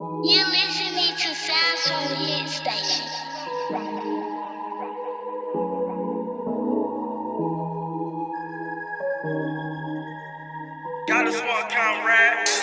You listen listening to Sounds from the Hit Station. Got a small Conrad.